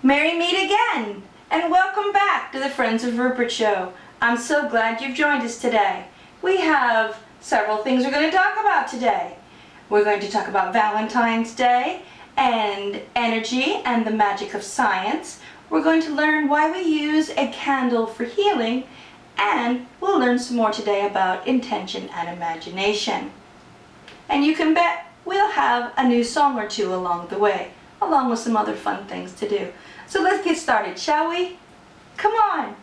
Merry meet again, and welcome back to the Friends of Rupert Show. I'm so glad you've joined us today. We have several things we're going to talk about today. We're going to talk about Valentine's Day and energy and the magic of science. We're going to learn why we use a candle for healing, and we'll learn some more today about intention and imagination. And you can bet we'll have a new song or two along the way, along with some other fun things to do. So let's get started, shall we? Come on!